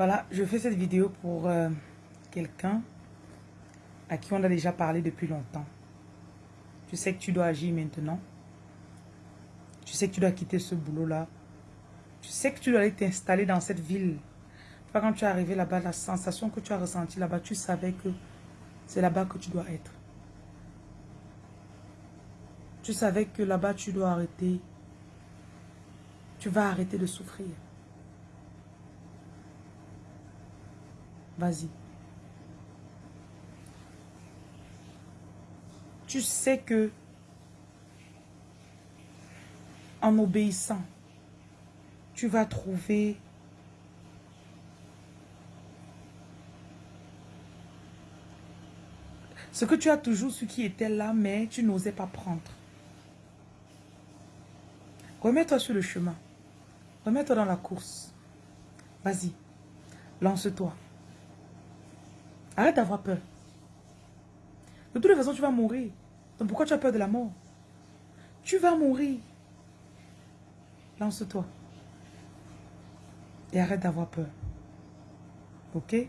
Voilà, je fais cette vidéo pour euh, quelqu'un à qui on a déjà parlé depuis longtemps. Tu sais que tu dois agir maintenant. Tu sais que tu dois quitter ce boulot-là. Tu sais que tu dois aller t'installer dans cette ville. Quand tu es arrivé là-bas, la sensation que tu as ressentie là-bas, tu savais que c'est là-bas que tu dois être. Tu savais que là-bas, tu dois arrêter. Tu vas arrêter de souffrir. Vas-y. Tu sais que en obéissant, tu vas trouver ce que tu as toujours su qui était là, mais tu n'osais pas prendre. Remets-toi sur le chemin. Remets-toi dans la course. Vas-y. Lance-toi. Arrête d'avoir peur. De toute façon, tu vas mourir. Donc pourquoi tu as peur de la mort? Tu vas mourir. Lance-toi. Et arrête d'avoir peur. Ok?